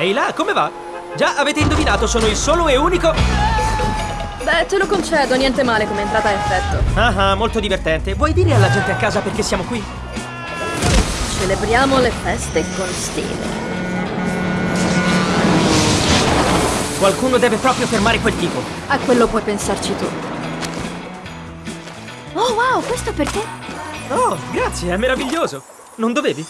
Ehi là, come va? Già avete indovinato, sono il solo e unico... Beh, te lo concedo, niente male come entrata a effetto. Ah ah, molto divertente. Vuoi dire alla gente a casa perché siamo qui? Celebriamo le feste con stile. Qualcuno deve proprio fermare quel tipo. A quello puoi pensarci tu. Oh wow, questo per te? Oh, grazie, è meraviglioso. Non dovevi?